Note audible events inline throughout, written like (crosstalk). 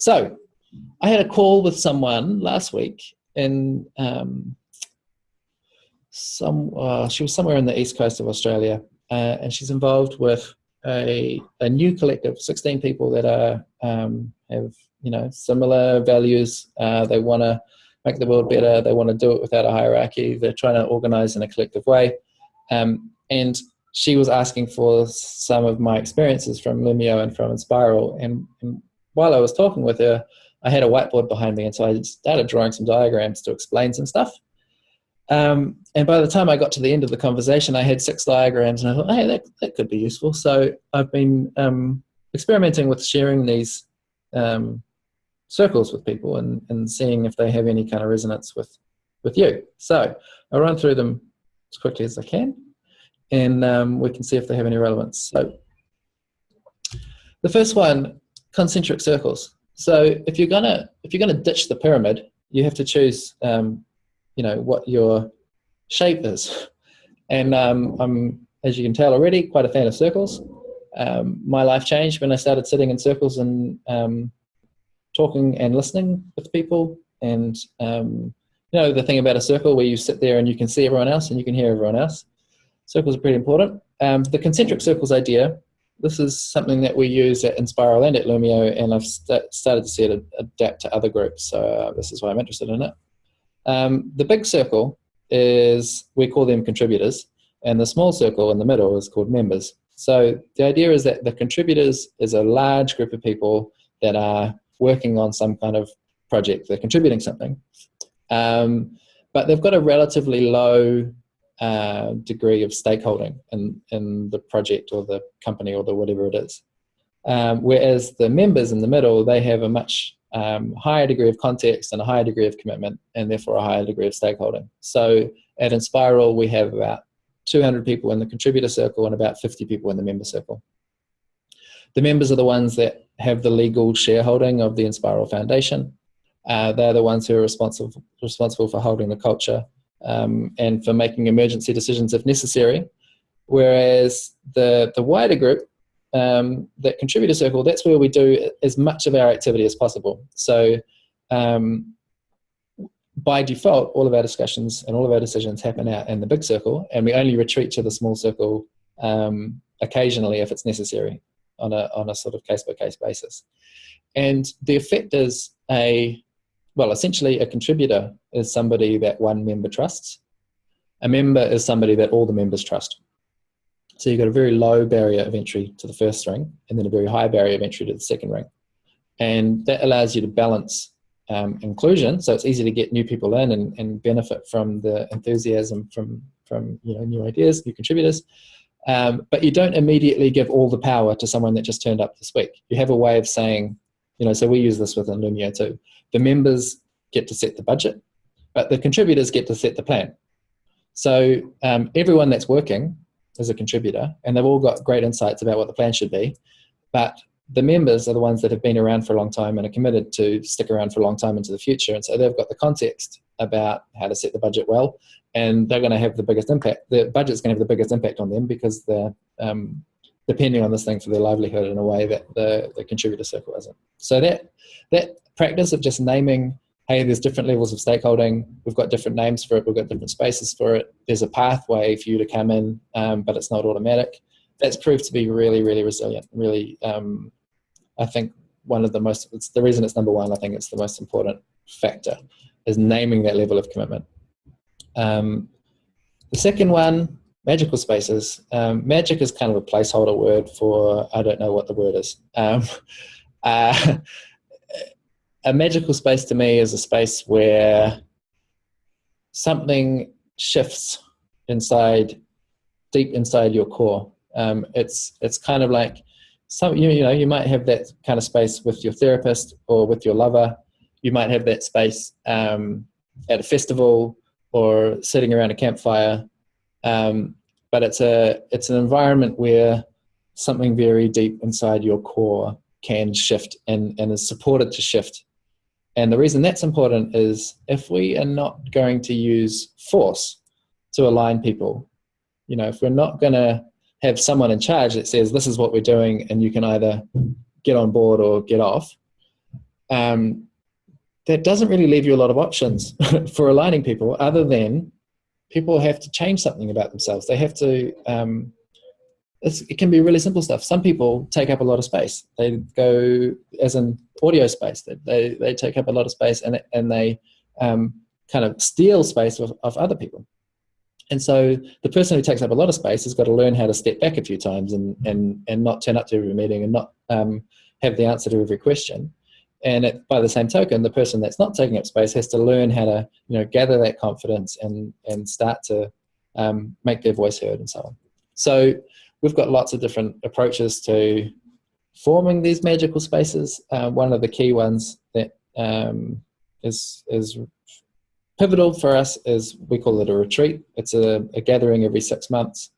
So I had a call with someone last week in um, some, uh, she was somewhere in the east coast of Australia, uh, and she's involved with a, a new collective, 16 people that are um, have you know similar values. Uh, they want to make the world better. They want to do it without a hierarchy. They're trying to organize in a collective way. Um, and she was asking for some of my experiences from Loomio and from Enspiral. And, and, while I was talking with her, I had a whiteboard behind me, and so I started drawing some diagrams to explain some stuff. Um, and by the time I got to the end of the conversation, I had six diagrams, and I thought, hey, that, that could be useful. So I've been um, experimenting with sharing these um, circles with people and, and seeing if they have any kind of resonance with, with you. So I'll run through them as quickly as I can and um, we can see if they have any relevance. So the first one, concentric circles. So if you're gonna if you're gonna ditch the pyramid, you have to choose um, you know what your shape is. (laughs) And um, I'm, as you can tell already, quite a fan of circles. Um, my life changed when I started sitting in circles and um, talking and listening with people. And um, you know the thing about a circle where you sit there and you can see everyone else and you can hear everyone else. Circles are pretty important. Um, the concentric circles idea, this is something that we use at Enspiral and at Loomio, and I've st started to see it adapt to other groups, so uh, this is why I'm interested in it. Um, the big circle is, we call them contributors, and the small circle in the middle is called members. So the idea is that the contributors is a large group of people that are working on some kind of project, they're contributing something. Um, but they've got a relatively low uh, degree of stakeholding in, in the project or the company or the whatever it is. Um, whereas the members in the middle, they have a much um, higher degree of context and a higher degree of commitment and therefore a higher degree of stakeholding. So at Enspiral, we have about 200 people in the contributor circle and about 50 people in the member circle. The members are the ones that have the legal shareholding of the Enspiral Foundation. Uh, they're the ones who are responsible, responsible for holding the culture um, and for making emergency decisions if necessary. Whereas the, the wider group, um, that contributor circle, that's where we do as much of our activity as possible. So um, by default, all of our discussions and all of our decisions happen out in the big circle, and we only retreat to the small circle um, occasionally if it's necessary on a, on a sort of case-by-case -case basis. And the effect is a well, essentially a contributor is somebody that one member trusts. A member is somebody that all the members trust. So you've got a very low barrier of entry to the first ring and then a very high barrier of entry to the second ring. And that allows you to balance um, inclusion. So it's easy to get new people in and, and benefit from the enthusiasm from, from you know, new ideas, new contributors. Um, but you don't immediately give all the power to someone that just turned up this week. You have a way of saying, you know, so we use this within Loomio too. The members get to set the budget, but the contributors get to set the plan. So um, everyone that's working is a contributor and they've all got great insights about what the plan should be, but the members are the ones that have been around for a long time and are committed to stick around for a long time into the future. And so they've got the context about how to set the budget well, and they're going to have the biggest impact. The budget's going to have the biggest impact on them because they're um, depending on this thing for their livelihood in a way that the, the contributor circle isn't. So that, that practice of just naming, hey, there's different levels of stakeholding, we've got different names for it, we've got different spaces for it, there's a pathway for you to come in, um, but it's not automatic. That's proved to be really, really resilient, really, um, I think one of the most, it's the reason it's number one, I think it's the most important factor, is naming that level of commitment. Um, the second one magical spaces. Um, magic is kind of a placeholder word for, I don't know what the word is. Um, (laughs) uh, a magical space to me is a space where something shifts inside, deep inside your core. Um, it's, it's kind of like, some, you, you know, you might have that kind of space with your therapist or with your lover. You might have that space um, at a festival or sitting around a campfire um, but it's a it's an environment where something very deep inside your core can shift and, and is supported to shift. And the reason that's important is if we are not going to use force to align people, you know, if we're not going to have someone in charge that says this is what we're doing and you can either get on board or get off, um, that doesn't really leave you a lot of options (laughs) for aligning people other than people have to change something about themselves. They have to, um, it can be really simple stuff. Some people take up a lot of space. They go, as an audio space, they, they, they take up a lot of space and, and they um, kind of steal space of, of other people. And so the person who takes up a lot of space has got to learn how to step back a few times and, and, and not turn up to every meeting and not um, have the answer to every question. And it, by the same token, the person that's not taking up space has to learn how to you know, gather that confidence and, and start to um, make their voice heard and so on. So we've got lots of different approaches to forming these magical spaces. Uh, one of the key ones that um, is is pivotal for us is we call it a retreat. It's a, a gathering every six months.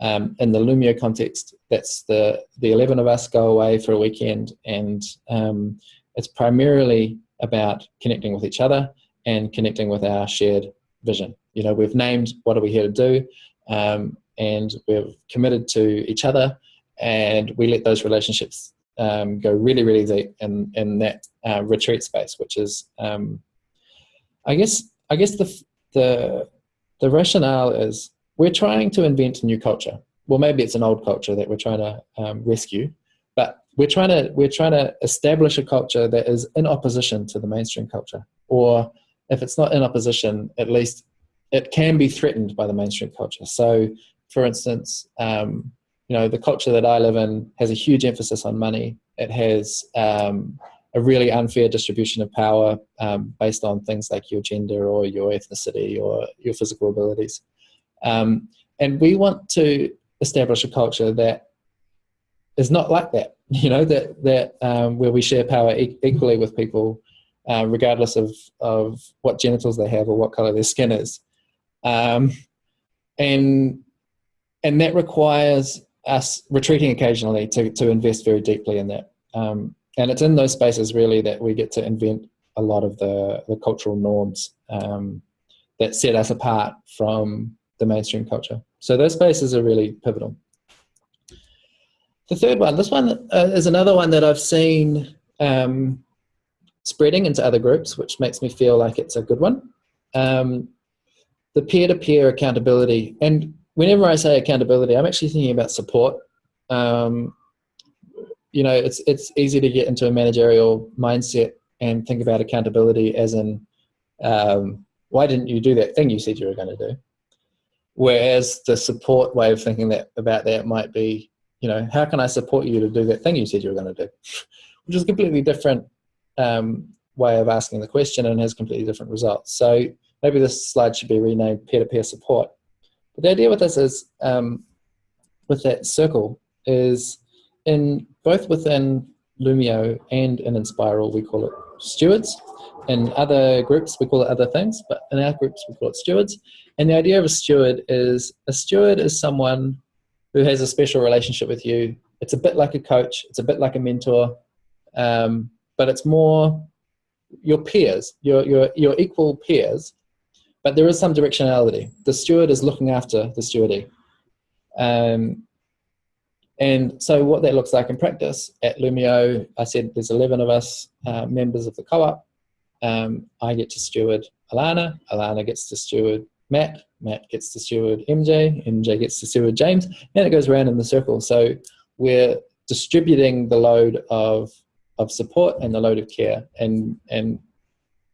Um, in the Loomio context, that's the, the 11 of us go away for a weekend and um, it's primarily about connecting with each other and connecting with our shared vision. You know, we've named what are we here to do um, and we've committed to each other and we let those relationships um, go really, really deep in, in that uh, retreat space, which is, um, I guess, I guess the, the, the rationale is we're trying to invent a new culture. Well, maybe it's an old culture that we're trying to um, rescue, we're trying to we're trying to establish a culture that is in opposition to the mainstream culture, or if it's not in opposition, at least it can be threatened by the mainstream culture. So, for instance, um, you know, the culture that I live in has a huge emphasis on money. It has um, a really unfair distribution of power um, based on things like your gender or your ethnicity or your physical abilities. Um, and we want to establish a culture that is not like that, (laughs) you know, that, that um, where we share power e equally with people, uh, regardless of, of what genitals they have or what color their skin is. Um, and, and that requires us retreating occasionally to, to invest very deeply in that. Um, and it's in those spaces really that we get to invent a lot of the, the cultural norms um, that set us apart from the mainstream culture. So those spaces are really pivotal. The third one, this one uh, is another one that I've seen um, spreading into other groups, which makes me feel like it's a good one. Um, the peer-to-peer -peer accountability. And whenever I say accountability, I'm actually thinking about support. Um, you know, it's, it's easy to get into a managerial mindset and think about accountability as in, um, why didn't you do that thing you said you were going to do? Whereas the support way of thinking that about that might be, you know, how can I support you to do that thing you said you were going to do? Which is a completely different um, way of asking the question and has completely different results. So maybe this slide should be renamed peer-to-peer -peer support. But the idea with this is, um, with that circle, is in both within Loomio and in Enspiral, we call it stewards. In other groups, we call it other things, but in our groups, we call it stewards. And the idea of a steward is a steward is someone who has a special relationship with you. It's a bit like a coach, it's a bit like a mentor, um, but it's more your peers, your, your, your equal peers, but there is some directionality. The steward is looking after the stewardee. Um, and so what that looks like in practice at Loomio, I said there's 11 of us uh, members of the co-op. Um, I get to steward Alana, Alana gets to steward Matt, Matt gets to steward MJ, MJ gets to steward James, and it goes around in the circle. So we're distributing the load of, of support and the load of care. And, and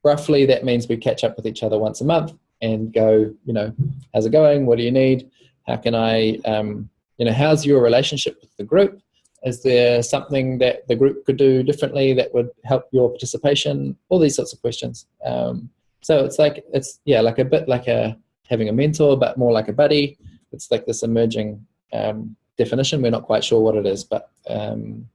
roughly that means we catch up with each other once a month and go, you know, how's it going? What do you need? How can I, um, you know, how's your relationship with the group? Is there something that the group could do differently that would help your participation? All these sorts of questions. Um, so it's like, it's, yeah, like a bit like a, having a mentor, but more like a buddy. It's like this emerging um, definition. We're not quite sure what it is, but um,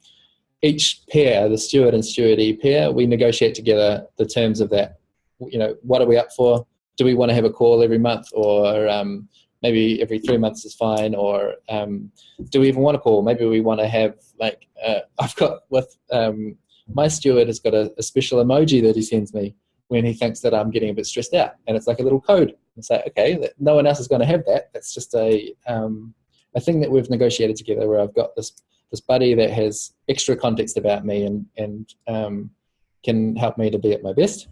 each pair, the steward and stewardee pair, we negotiate together the terms of that. You know, what are we up for? Do we want to have a call every month or um, maybe every three months is fine or um, do we even want to call maybe we want to have like uh, (laughs) i've got with um, my steward has got a, a, special emoji that he sends me when he thinks that i'm getting a bit stressed out and it's like a little code it's like okay no one else is going to have that that's just a um, a thing that we've negotiated together where i've got this this buddy that has extra context about me and and um, can help me to be at my best.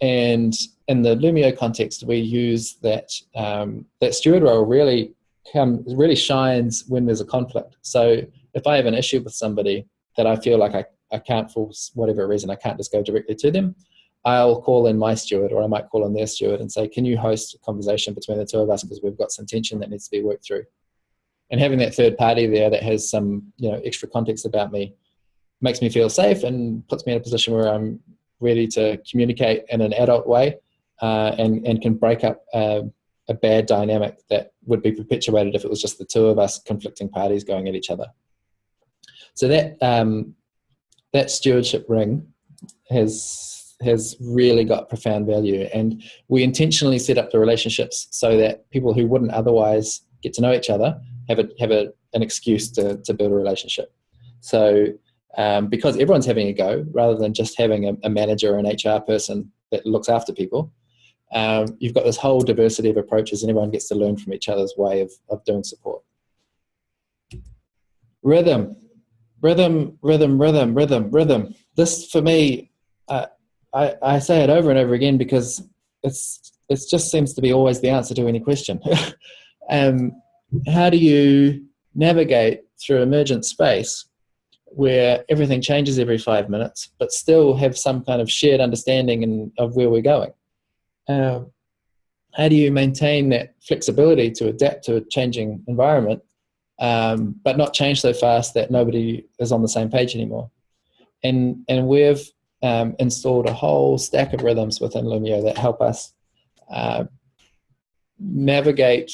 And in the Loomio context, we use that um, that steward role really come really shines when there's a conflict. So if I have an issue with somebody that I feel like I, I can't for whatever reason I can't just go directly to them, I'll call in my steward or I might call in their steward and say, can you host a conversation between the two of us because we've got some tension that needs to be worked through. And having that third party there that has some you know extra context about me makes me feel safe and puts me in a position where I'm ready to communicate in an adult way uh, and, and can break up a bad dynamic that would be perpetuated if it was just the two of us conflicting parties going at each other. So that um, that stewardship ring has has really got profound value, and we intentionally set up the relationships so that people who wouldn't otherwise get to know each other have a have a, an excuse to, to build a relationship. So um, because everyone's having a go, rather than just having a, a manager or an HR person that looks after people, um, you've got this whole diversity of approaches and everyone gets to learn from each other's way of, of doing support. Rhythm, rhythm, rhythm, rhythm, rhythm, rhythm. This for me, uh, I, I say it over and over again because it's it just seems to be always the answer to any question. (laughs) um, how do you navigate through emergent space where everything changes every five minutes, but still have some kind of shared understanding in, of where we're going? Um, how do you maintain that flexibility to adapt to a changing environment, um, but not change so fast that nobody is on the same page anymore? And and we've um, installed a whole stack of rhythms within Loomio that help us uh, navigate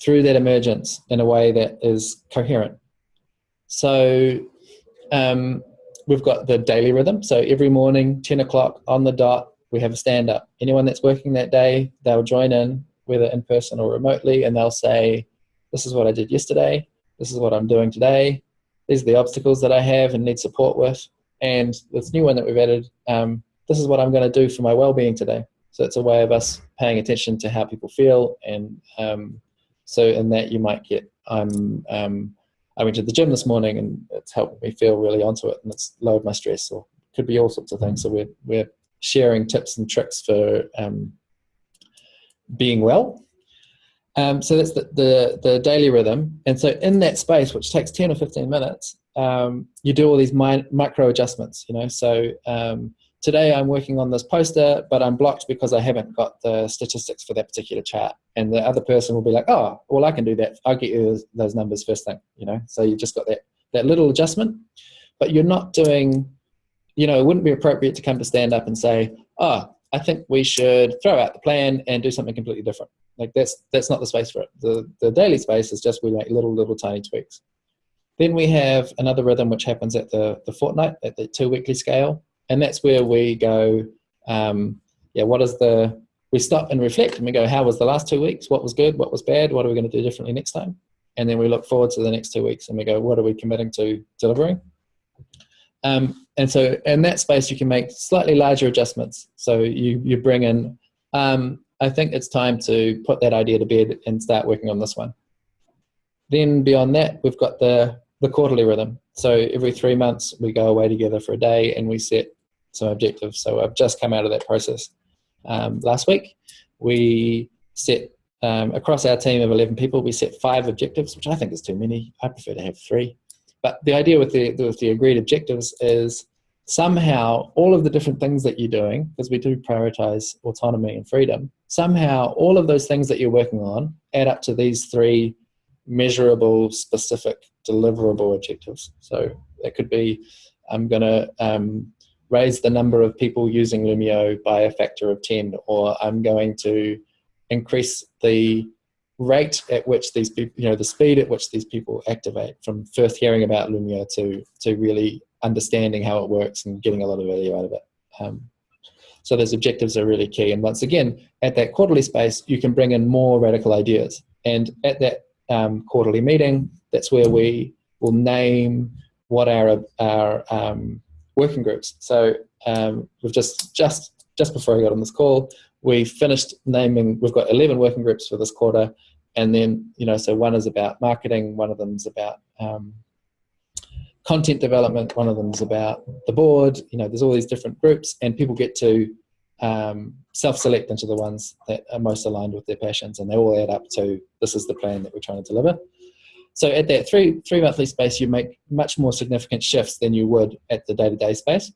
through that emergence in a way that is coherent. So um, we've got the daily rhythm. So every morning, 10 o'clock on the dot, we have a stand up. Anyone that's working that day, they'll join in, whether in person or remotely, and they'll say, This is what I did yesterday. This is what I'm doing today. These are the obstacles that I have and need support with. And this new one that we've added, um, this is what I'm going to do for my well being today. So it's a way of us paying attention to how people feel. And um, so in that, you might get, I'm, um, I went to the gym this morning and it's helped me feel really onto it and it's lowered my stress or could be all sorts of things. So we're, we're sharing tips and tricks for um, being well. Um, so that's the, the, the, daily rhythm. And so in that space, which takes 10 or 15 minutes, um, you do all these mi micro adjustments, you know. So um, today I'm working on this poster, but I'm blocked because I haven't got the statistics for that particular chart. And the other person will be like, oh, well, I can do that. I'll get you those, those numbers first thing, you know. So you've just got that, that little adjustment, but you're not doing you know, it wouldn't be appropriate to come to stand up and say, oh, I think we should throw out the plan and do something completely different. Like that's that's not the space for it. The the daily space is just we make little little tiny tweaks. Then we have another rhythm which happens at the the fortnight at the two weekly scale, and that's where we go. Um, yeah, what is the we stop and reflect and we go, how was the last two weeks? What was good? What was bad? What are we going to do differently next time? And then we look forward to the next two weeks and we go, what are we committing to delivering? Um, and so in that space, you can make slightly larger adjustments. So you, you bring in, um, I think it's time to put that idea to bed and start working on this one. Then beyond that, we've got the, the quarterly rhythm. So every three months, we go away together for a day and we set some objectives. So I've just come out of that process um, last week. We set, um, across our team of 11 people, we set five objectives, which I think is too many. I prefer to have three. But the idea with the, with the agreed objectives is somehow all of the different things that you're doing, because we do prioritize autonomy and freedom, somehow all of those things that you're working on add up to these three measurable, specific, deliverable objectives. So it could be I'm going to um, raise the number of people using Loomio by a factor of 10, or I'm going to increase the rate at which these people, you know, the speed at which these people activate from first hearing about Loomio to, to really understanding how it works and getting a lot of value out of it. Um, so those objectives are really key. And once again, at that quarterly space, you can bring in more radical ideas. And at that um, quarterly meeting, that's where we will name what our, our um, working groups. So um, we've just, just, just before I got on this call, we finished naming, we've got 11 working groups for this quarter. And then, you know, so one is about marketing, one of them is about um, content development. One of them is about the board. You know, there's all these different groups, and people get to um, self-select into the ones that are most aligned with their passions, and they all add up to this is the plan that we're trying to deliver. So at that three three monthly space, you make much more significant shifts than you would at the day to day space.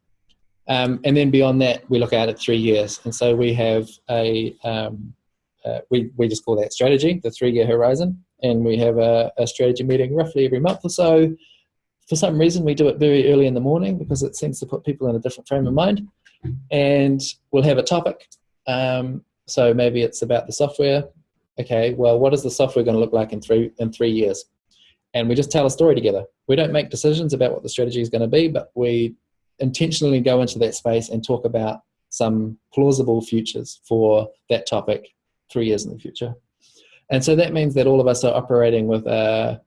Um, and then beyond that, we look out at three years, and so we have a um, uh, we we just call that strategy, the three year horizon, and we have a, a strategy meeting roughly every month or so. For some reason, we do it very early in the morning because it seems to put people in a different frame of mind and we'll have a topic. Um, so maybe it's about the software. Okay, well, what is the software going to look like in three in three years? And we just tell a story together. We don't make decisions about what the strategy is going to be, but we intentionally go into that space and talk about some plausible futures for that topic three years in the future. And so that means that all of us are operating with a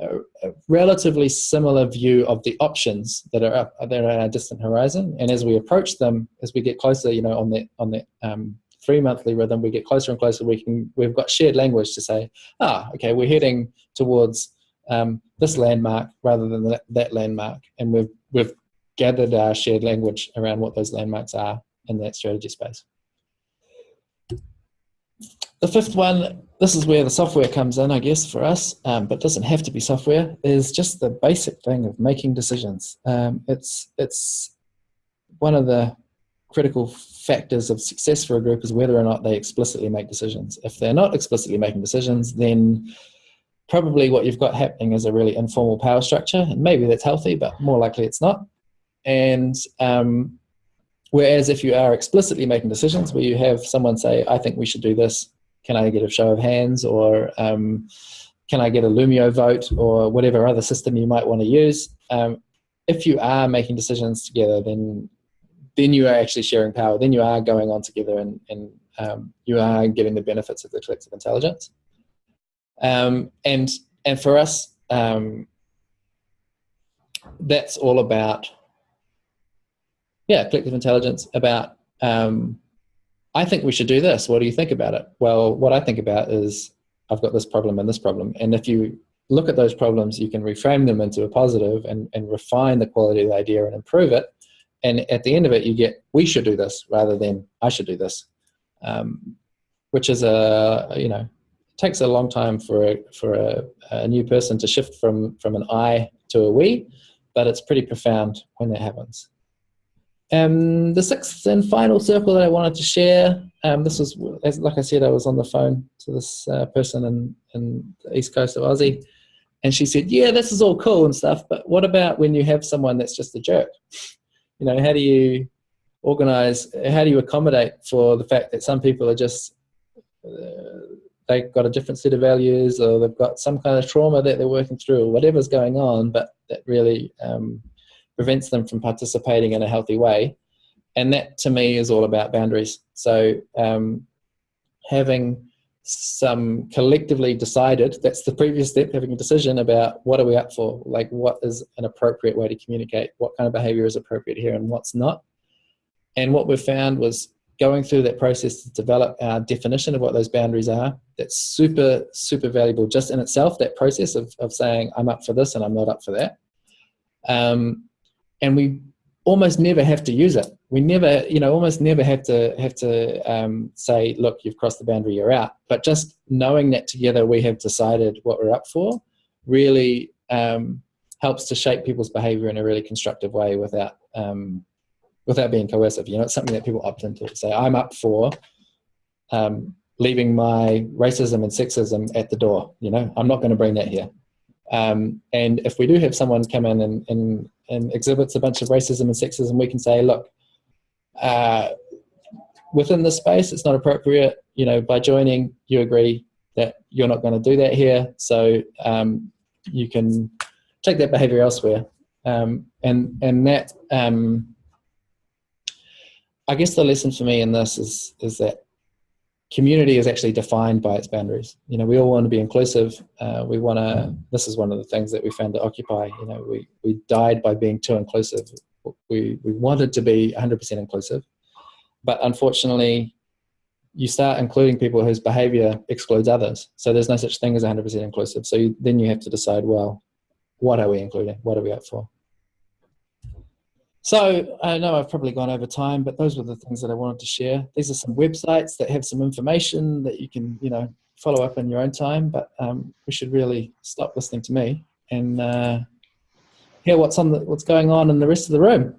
a, relatively similar view of the options that are up that at a distant horizon. And as we approach them, as we get closer, you know, on that on that um, three monthly rhythm, we get closer and closer. We can we've got shared language to say, ah, okay, we're heading towards um, this landmark rather than that, that landmark, and we've we've gathered our shared language around what those landmarks are in that strategy space. The fifth one, this is where the software comes in, I guess, for us, um, but doesn't have to be software, is just the basic thing of making decisions. Um, it's, it's one of the critical factors of success for a group is whether or not they explicitly make decisions. If they're not explicitly making decisions, then probably what you've got happening is a really informal power structure, and maybe that's healthy, but more likely it's not. And um, whereas if you are explicitly making decisions, where you have someone say, I think we should do this, can I get a show of hands or um, can I get a Loomio vote or whatever other system you might want to use. Um, if you are making decisions together, then then you are actually sharing power. Then you are going on together and, and um, you are getting the benefits of the collective intelligence. Um, and and for us, um, that's all about yeah, collective intelligence about um, I think we should do this. What do you think about it? Well, what I think about is I've got this problem and this problem. And if you look at those problems, you can reframe them into a positive and, and refine the quality of the idea and improve it. And at the end of it, you get, we should do this rather than I should do this, um, which is a, you know, takes a long time for a, for a, a new person to shift from, from an I to a we, but it's pretty profound when that happens. Um, the sixth and final circle that I wanted to share, um, this was, as, like I said, I was on the phone to this uh, person in, in the east coast of Aussie, and she said, yeah, this is all cool and stuff, but what about when you have someone that's just a jerk? You know, how do you organize, how do you accommodate for the fact that some people are just, uh, they've got a different set of values or they've got some kind of trauma that they're working through or whatever's going on, but that really um, prevents them from participating in a healthy way. And that to me is all about boundaries. So um, having some collectively decided, that's the previous step, having a decision about what are we up for? Like what is an appropriate way to communicate? What kind of behavior is appropriate here and what's not? And what we found was going through that process to develop our definition of what those boundaries are. That's super, super valuable just in itself, that process of, of saying, I'm up for this and I'm not up for that. Um, and we almost never have to use it. We never, you know, almost never have to have to um, say, look, you've crossed the boundary, you're out. But just knowing that together we have decided what we're up for really um, helps to shape people's behavior in a really constructive way without um, without being coercive. You know, it's something that people opt into. Say, I'm up for um, leaving my racism and sexism at the door. You know, I'm not going to bring that here. Um, and if we do have someone come in and, and, and, exhibits a bunch of racism and sexism, we can say, look, uh, within this space, it's not appropriate. You know, by joining, you agree that you're not going to do that here. So um, you can take that behavior elsewhere. Um, and, and that, um, I guess the lesson for me in this is, is that community is actually defined by its boundaries. You know, we all want to be inclusive. Uh, we want to, this is one of the things that we found at Occupy, you know, we, we died by being too inclusive. We, we wanted to be 100% inclusive, but unfortunately, you start including people whose behavior excludes others. So there's no such thing as 100% inclusive. So you, then you have to decide, well, what are we including? What are we up for? So I know I've probably gone over time, but those were the things that I wanted to share. These are some websites that have some information that you can, you know, follow up in your own time. But um, we should really stop listening to me and uh, hear what's on the, what's going on in the rest of the room.